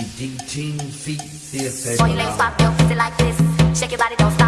Ding, ding, feet, this. Boy, you ain't papel, your like this. Shake your body, don't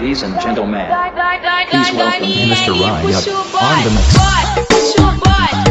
Ladies and gentlemen, please welcome Mr. Ryan on the mix.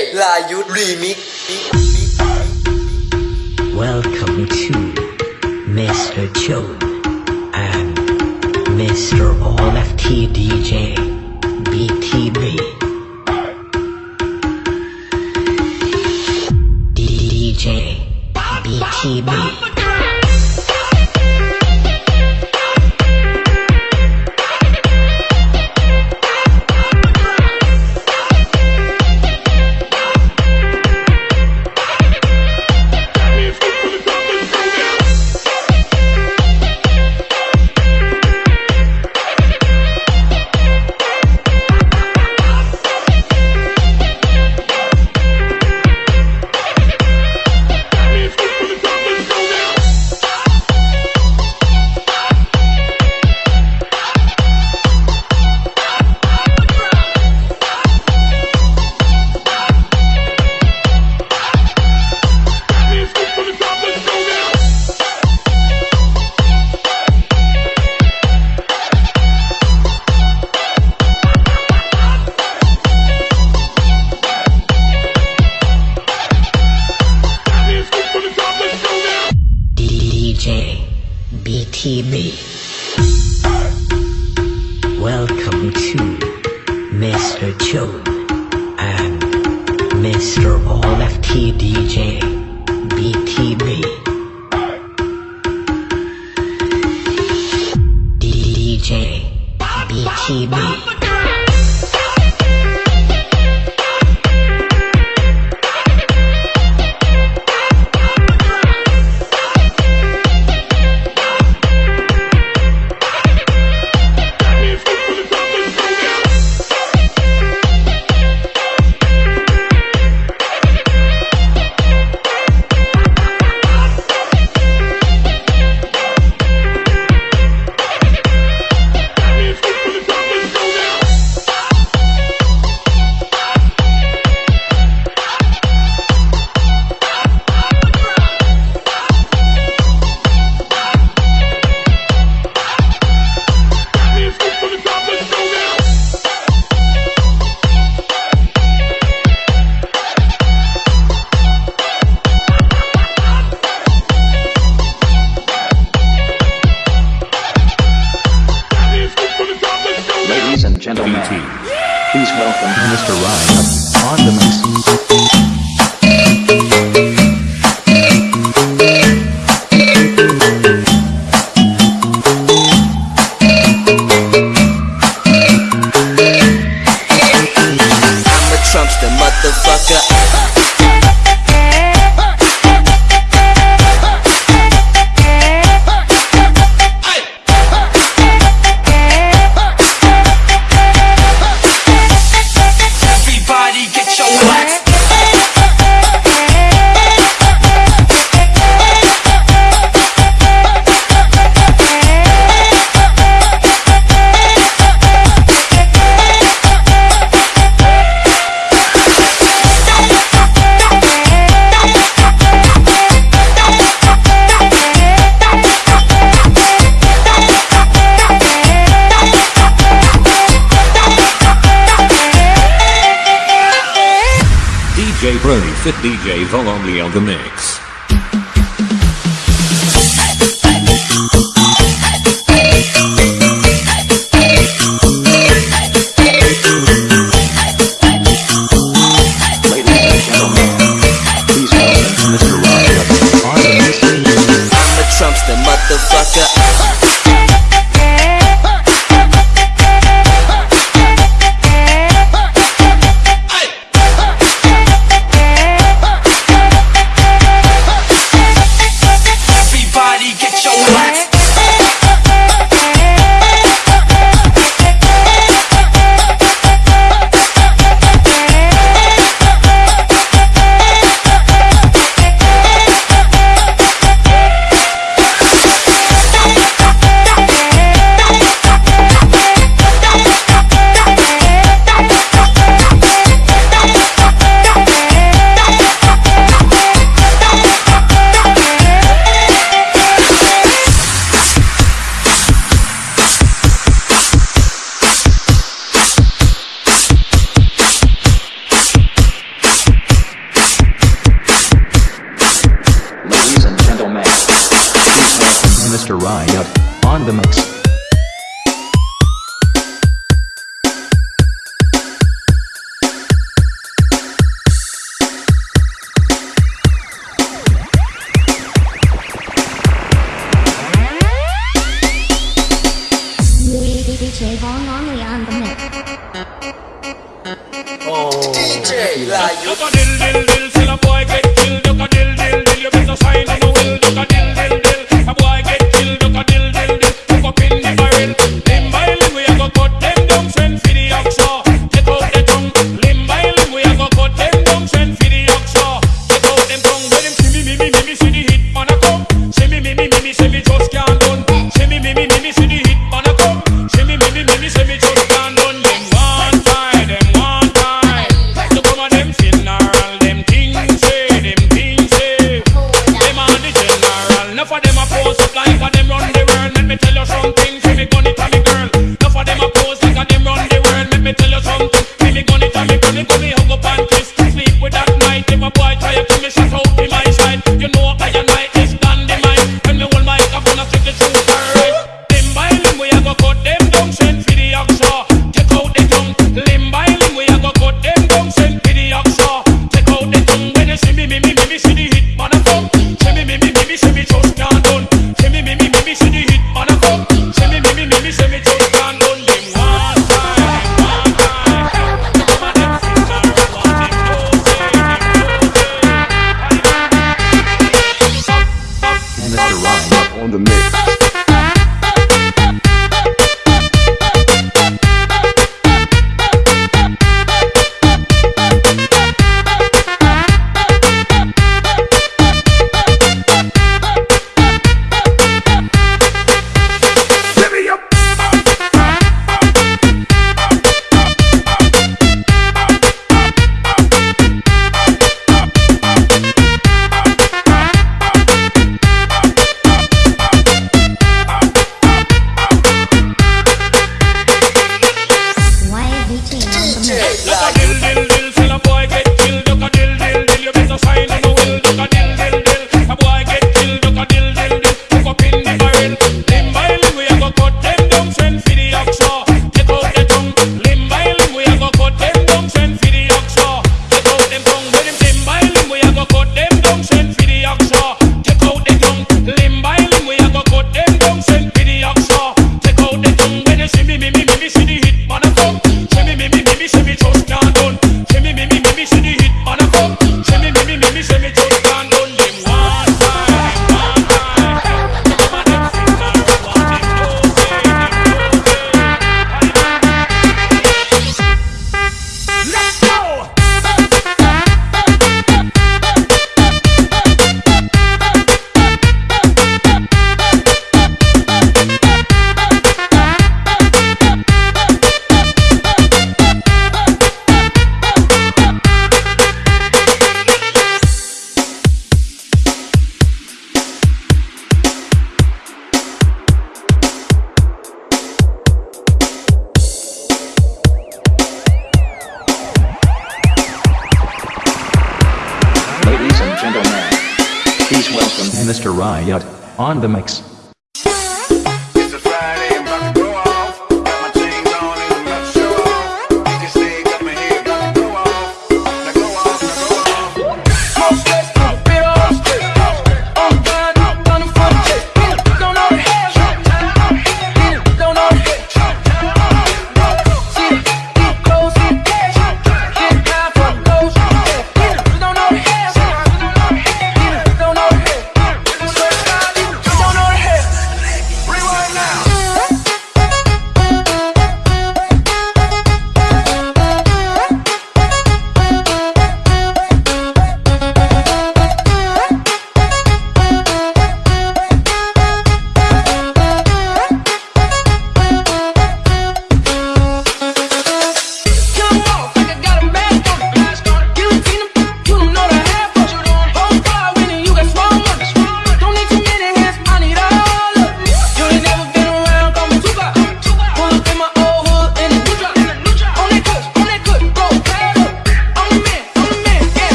DJ ลายุทธรีมิก Welcome to Mr. Joe and Mr. All FT DJ BTB. DJ BTB. Mr. All FT DJ BTB. Trump's the motherfucker. Pro Fit DJ Vol only on the mix.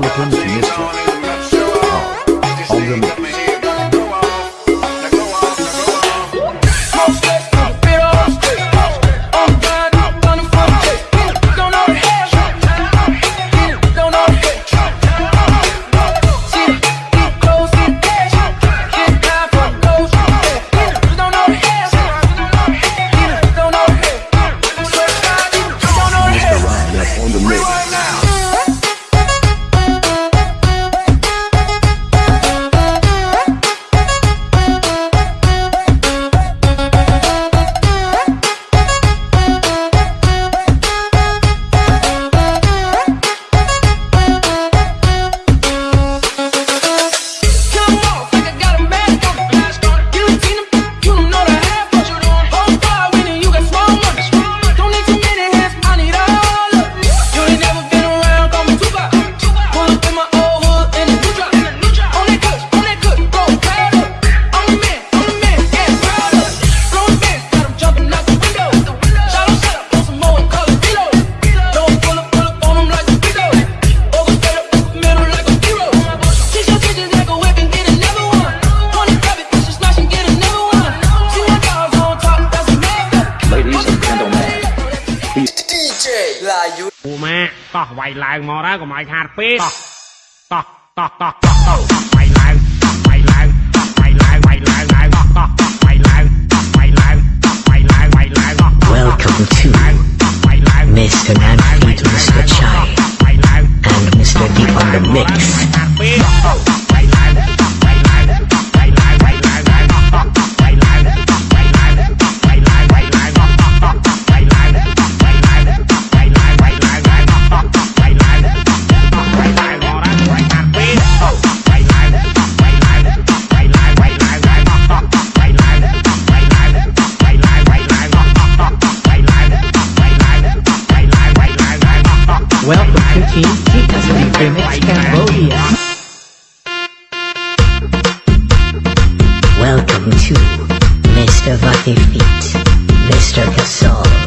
Philippine Fiesta. All on the mix. Welcome to Mr. Nanfeed Mr. Chai and Mr. Deep on the mix. Welcome to Mr. Vati Feet, Mr. Casol.